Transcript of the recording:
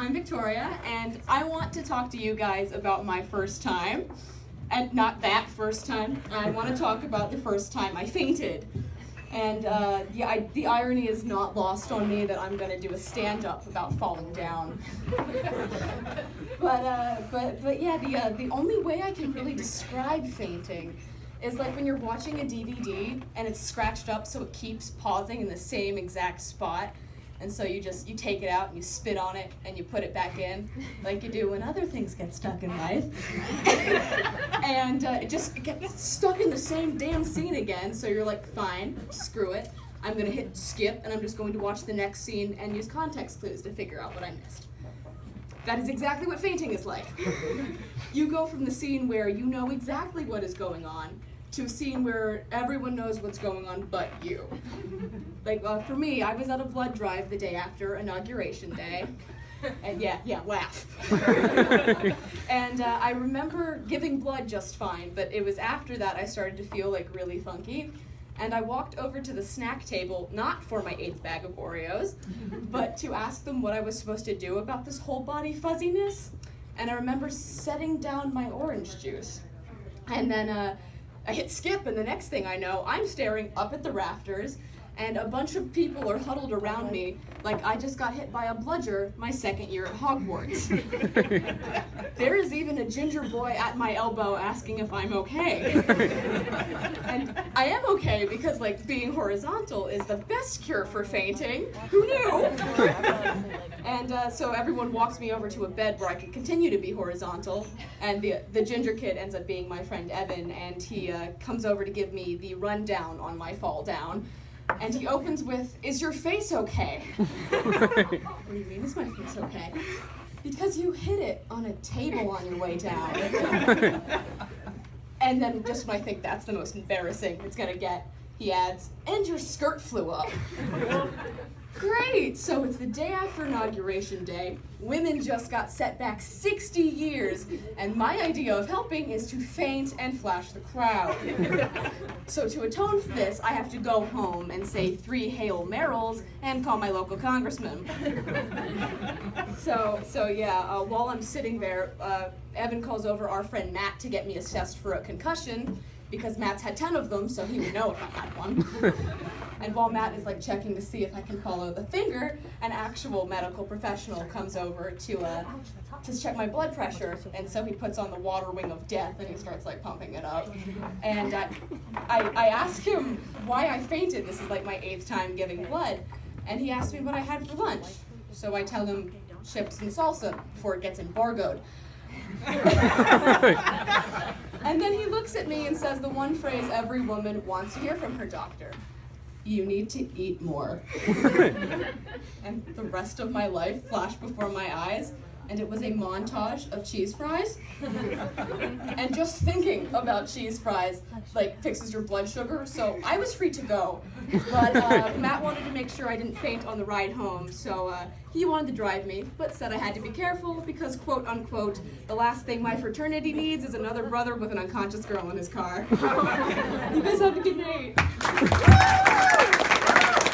I'm Victoria, and I want to talk to you guys about my first time. And not that first time, I want to talk about the first time I fainted. And uh, the, I, the irony is not lost on me that I'm going to do a stand-up about falling down. but, uh, but, but yeah, the, uh, the only way I can really describe fainting is like when you're watching a DVD and it's scratched up so it keeps pausing in the same exact spot. And so you just, you take it out and you spit on it and you put it back in, like you do when other things get stuck in life. and uh, it just gets stuck in the same damn scene again, so you're like, fine, screw it. I'm gonna hit skip and I'm just going to watch the next scene and use context clues to figure out what I missed. That is exactly what fainting is like. you go from the scene where you know exactly what is going on to a scene where everyone knows what's going on but you. Like uh, for me, I was at a blood drive the day after inauguration day. And yeah, yeah, laugh. and uh, I remember giving blood just fine, but it was after that I started to feel like really funky. And I walked over to the snack table, not for my eighth bag of Oreos, but to ask them what I was supposed to do about this whole body fuzziness. And I remember setting down my orange juice. And then uh, I hit skip, and the next thing I know, I'm staring up at the rafters, and a bunch of people are huddled around me like I just got hit by a bludger my second year at Hogwarts. there is even a ginger boy at my elbow asking if I'm okay. and I am okay because like being horizontal is the best cure for fainting. Who knew? and uh, so everyone walks me over to a bed where I can continue to be horizontal. And the, the ginger kid ends up being my friend Evan and he uh, comes over to give me the rundown on my fall down and he opens with, is your face okay? what do you mean, is my face okay? Because you hit it on a table on your way down. and then just when I think that's the most embarrassing it's gonna get, he adds, and your skirt flew up. Great! So it's the day after Inauguration Day. Women just got set back 60 years, and my idea of helping is to faint and flash the crowd. so to atone for this, I have to go home and say three Hail Merrills and call my local congressman. so, so yeah, uh, while I'm sitting there, uh, Evan calls over our friend Matt to get me assessed for a concussion, because Matt's had 10 of them, so he would know if I had one. and while Matt is like checking to see if I can follow the finger, an actual medical professional comes over to uh, to check my blood pressure, and so he puts on the water wing of death and he starts like pumping it up. And uh, I, I ask him why I fainted. This is like my eighth time giving blood, and he asked me what I had for lunch. So I tell him chips and salsa before it gets embargoed. And then he looks at me and says the one phrase every woman wants to hear from her doctor. You need to eat more. and the rest of my life flashed before my eyes and it was a montage of cheese fries. and just thinking about cheese fries like fixes your blood sugar, so I was free to go. But uh, Matt wanted to make sure I didn't faint on the ride home, so uh, he wanted to drive me, but said I had to be careful because, quote unquote, the last thing my fraternity needs is another brother with an unconscious girl in his car. you guys have a good night.